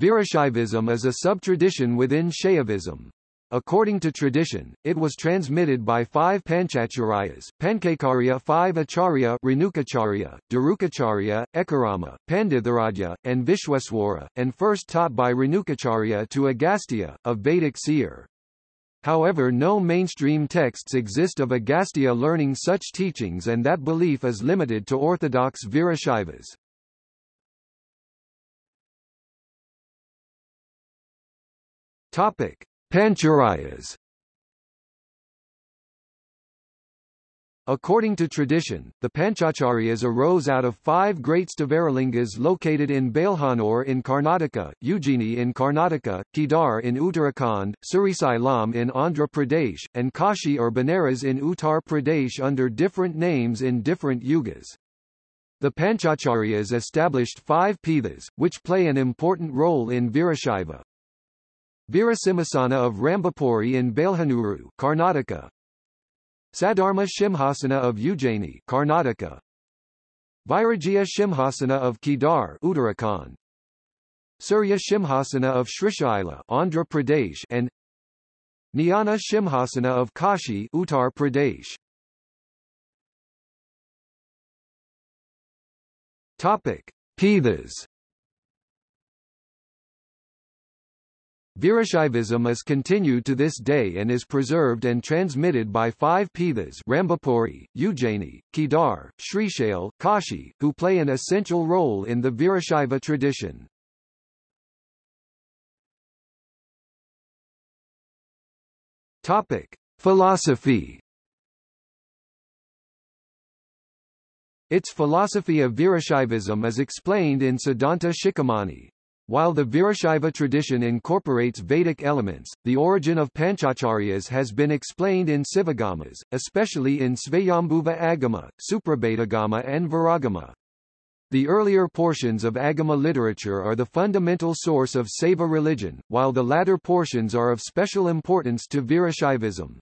Virashaivism is a sub-tradition within Shaivism. According to tradition, it was transmitted by five Panchacharyas, Pankakarya five Acharya Renukacharya, Darukacharya, Ekarama, Panditharadya, and Vishwaswara, and first taught by Renukacharya to Agastya, a Vedic seer. However no mainstream texts exist of Agastya learning such teachings and that belief is limited to orthodox Virashaivas. Topic: Panchacharyas. According to tradition, the Panchacharyas arose out of five great Sthavaralingas located in Bailhanur in Karnataka, Ujjaini in Karnataka, Kedar in Uttarakhand, Srisailam in Andhra Pradesh, and Kashi or Benares in Uttar Pradesh under different names in different yugas. The Panchacharyas established five pithas, which play an important role in Virashaiva. Virasimhasana of Rambapuri in Bailhanuru, Karnataka. Sadharma Shimhasana of Ujjaini, Karnataka. Vairagya Shimhasana of Kedar, Uttarakhand. Surya Shimhasana of Srishaila, Andhra Pradesh, and Jnana Shimhasana of Kashi, Uttar Pradesh. Topic: Pithas. Virashaivism is continued to this day and is preserved and transmitted by five Pithas Rambapuri, Ujjaini, Kedar, Srishail, Kashi, who play an essential role in the Virashaiva tradition. Topic. Philosophy Its philosophy of Virashaivism is explained in Siddhanta Shikhamani. While the Virashaiva tradition incorporates Vedic elements, the origin of Panchacharyas has been explained in Sivagamas, especially in Svayambhuva Agama, Suprabhedagama and Viragama. The earlier portions of Agama literature are the fundamental source of Saiva religion, while the latter portions are of special importance to Virashaivism.